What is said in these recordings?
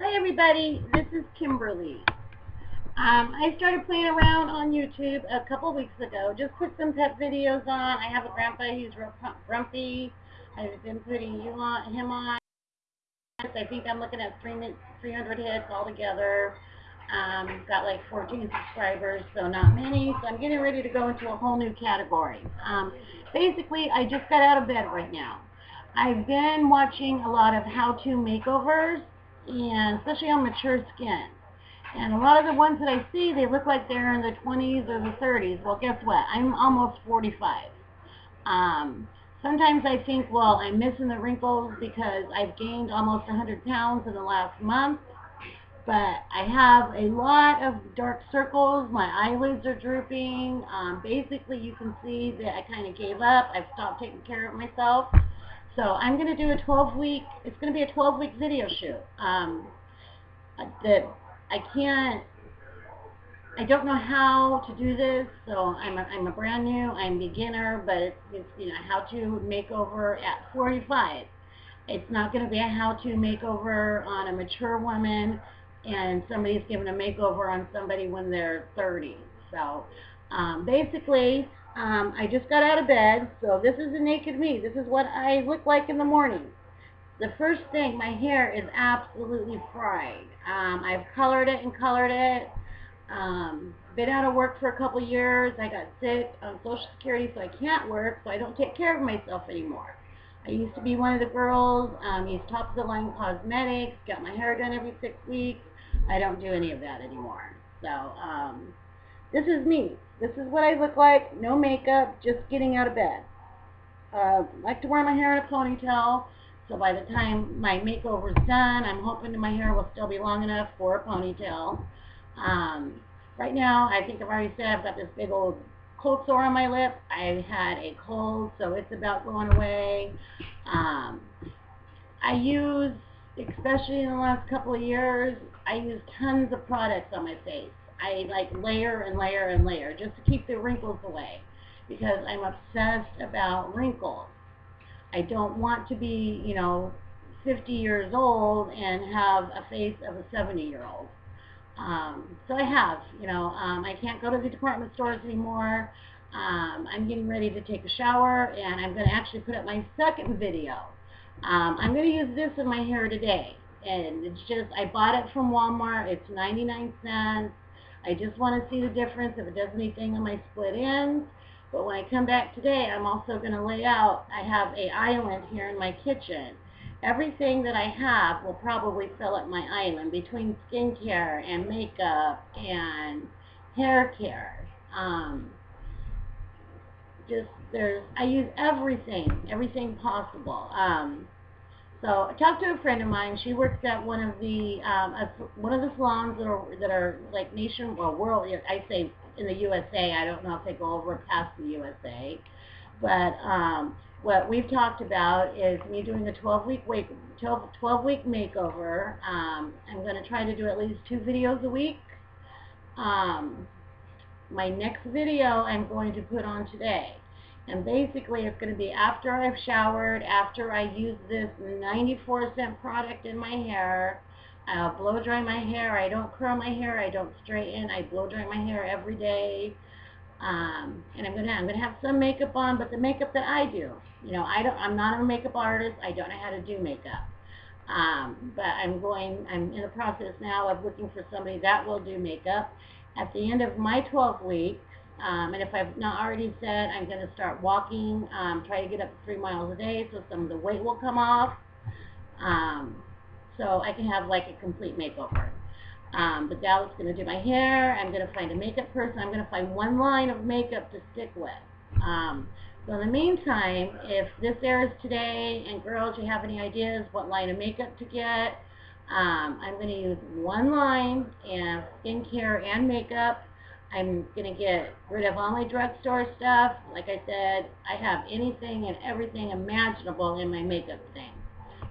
Hi everybody, this is Kimberly. Um, I started playing around on YouTube a couple weeks ago. Just put some pet videos on. I have a grandpa, he's real grumpy. I've been putting you on, him on. I think I'm looking at 300 hits altogether. Um, got like 14 subscribers, so not many. So I'm getting ready to go into a whole new category. Um, basically, I just got out of bed right now. I've been watching a lot of how-to makeovers, and especially on mature skin. And a lot of the ones that I see, they look like they're in the 20s or the 30s. Well, guess what? I'm almost 45. Um, sometimes I think, well, I'm missing the wrinkles because I've gained almost 100 pounds in the last month. But I have a lot of dark circles. My eyelids are drooping. Um, basically, you can see that I kind of gave up. I've stopped taking care of myself. So I'm going to do a 12 week, it's going to be a 12 week video shoot. Um, that I can't, I don't know how to do this, so I'm a, I'm a brand new, I'm beginner, but it's, it's you know, how to makeover at 45. It's not going to be a how-to makeover on a mature woman and somebody's giving a makeover on somebody when they're 30. So um, basically, um, I just got out of bed, so this is a naked me. This is what I look like in the morning. The first thing, my hair is absolutely fried. Um, I've colored it and colored it. Um, been out of work for a couple years. I got sick on Social Security, so I can't work, so I don't take care of myself anymore. I used to be one of the girls, um, used top of the line cosmetics, got my hair done every six weeks. I don't do any of that anymore. So, um, this is me. This is what I look like, no makeup, just getting out of bed. Uh, like to wear my hair in a ponytail, so by the time my makeover is done, I'm hoping my hair will still be long enough for a ponytail. Um, right now, I think I've already said I've got this big old cold sore on my lip. I had a cold, so it's about going away. Um, I use, especially in the last couple of years, I use tons of products on my face. I like layer and layer and layer just to keep the wrinkles away because I'm obsessed about wrinkles. I don't want to be, you know, 50 years old and have a face of a 70 year old. Um, so I have, you know, um, I can't go to the department stores anymore. Um, I'm getting ready to take a shower and I'm going to actually put up my second video. Um, I'm going to use this in my hair today. And it's just, I bought it from Walmart. It's 99 cents. I just want to see the difference if it does anything on my split ends. But when I come back today, I'm also going to lay out, I have a island here in my kitchen. Everything that I have will probably fill up my island between skincare and makeup and hair care. Um, just there's, I use everything, everything possible. Um, so I talked to a friend of mine. She works at one of the um, a, one of the salons that are that are like nation well world. I say in the USA. I don't know if they go over past the USA, but um, what we've talked about is me doing a 12 week week 12, 12 week makeover. Um, I'm going to try to do at least two videos a week. Um, my next video I'm going to put on today and basically it's going to be after I've showered, after I use this 94 cent product in my hair. I'll blow dry my hair. I don't curl my hair. I don't straighten. I blow dry my hair every day. Um, and I'm gonna I'm gonna have some makeup on, but the makeup that I do, you know, I don't I'm not a makeup artist. I don't know how to do makeup. Um, but I'm going I'm in the process now of looking for somebody that will do makeup. At the end of my 12 weeks, um, and if I've not already said, I'm going to start walking, um, try to get up three miles a day so some of the weight will come off. Um, so I can have like a complete makeover. Um, but Dallas going to do my hair. I'm going to find a makeup person. I'm going to find one line of makeup to stick with. Um, so in the meantime, if this airs today, and girls, you have any ideas what line of makeup to get, um, I'm going to use one line and skincare and makeup I'm going to get rid of all my drugstore stuff. Like I said, I have anything and everything imaginable in my makeup thing.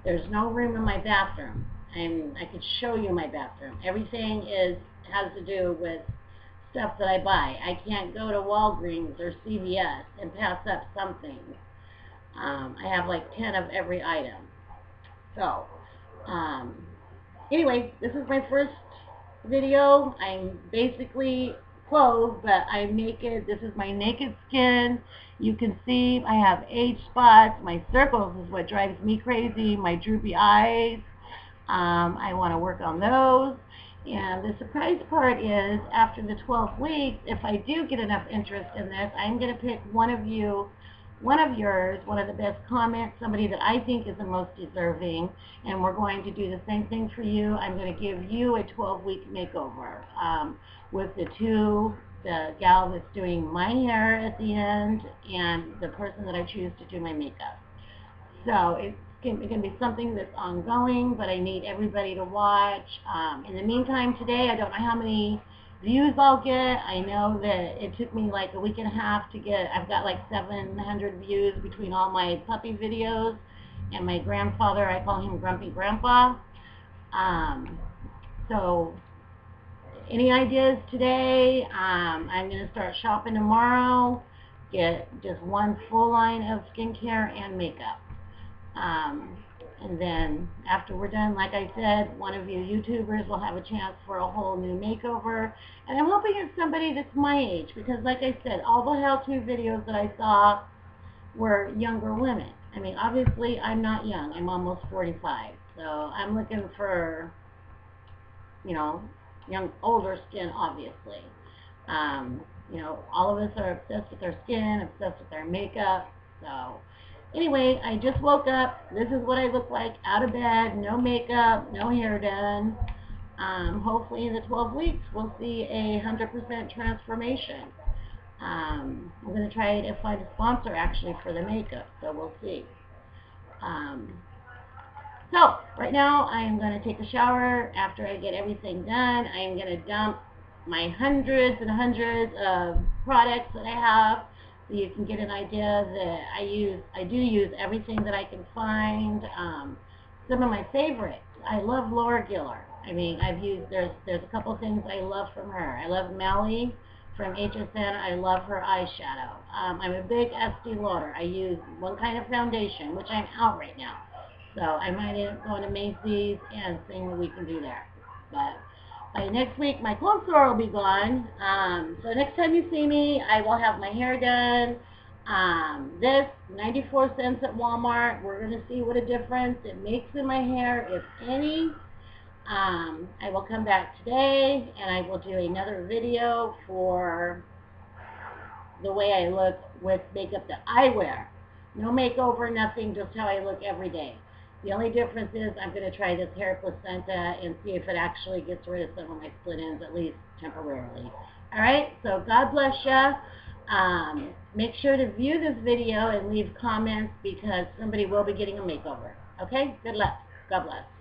There's no room in my bathroom. I'm, I could show you my bathroom. Everything is has to do with stuff that I buy. I can't go to Walgreens or CVS and pass up something. Um, I have like 10 of every item. So, um, anyway, this is my first video. I'm basically clothed, but I'm naked. This is my naked skin. You can see I have age spots. My circles is what drives me crazy. My droopy eyes. Um, I want to work on those. And the surprise part is, after the 12 weeks, if I do get enough interest in this, I'm going to pick one of you, one of yours, one of the best comments, somebody that I think is the most deserving, and we're going to do the same thing for you. I'm going to give you a 12-week makeover um, with the two, the gal that's doing my hair at the end, and the person that I choose to do my makeup. So it's can, it can be something that's ongoing, but I need everybody to watch. Um, in the meantime, today, I don't know how many views I'll get. I know that it took me like a week and a half to get, I've got like 700 views between all my puppy videos and my grandfather, I call him Grumpy Grandpa. Um, so, any ideas today? Um, I'm going to start shopping tomorrow. Get just one full line of skincare and makeup. Um, and then after we're done, like I said, one of you YouTubers will have a chance for a whole new makeover. And I'm hoping it's somebody that's my age because like I said, all the how-to videos that I saw were younger women. I mean, obviously I'm not young. I'm almost 45. So I'm looking for, you know, young, older skin, obviously. Um, you know, all of us are obsessed with our skin, obsessed with our makeup. So Anyway, I just woke up. This is what I look like out of bed, no makeup, no hair done. Um, hopefully in the 12 weeks we'll see a 100% transformation. Um, I'm going to try to find a sponsor actually for the makeup, so we'll see. Um, so, right now I'm going to take a shower. After I get everything done, I'm going to dump my hundreds and hundreds of products that I have so you can get an idea that I use, I do use everything that I can find. Um, some of my favorites, I love Laura Geller. I mean, I've used, there's, there's a couple things I love from her. I love Mally from HSN. I love her eyeshadow. Um, I'm a big Estee Lauder. I use one kind of foundation, which I'm out right now. So I might end up going to Macy's and seeing what we can do there. But by next week, my cold sore will be gone. Um, so next time you see me, I will have my hair done. Um, this, 94 cents at Walmart. We're going to see what a difference it makes in my hair, if any. Um, I will come back today, and I will do another video for the way I look with makeup that I wear. No makeover, nothing, just how I look every day. The only difference is I'm going to try this hair placenta and see if it actually gets rid of some of my split ends, at least temporarily. All right, so God bless you. Um, make sure to view this video and leave comments because somebody will be getting a makeover. Okay, good luck. God bless.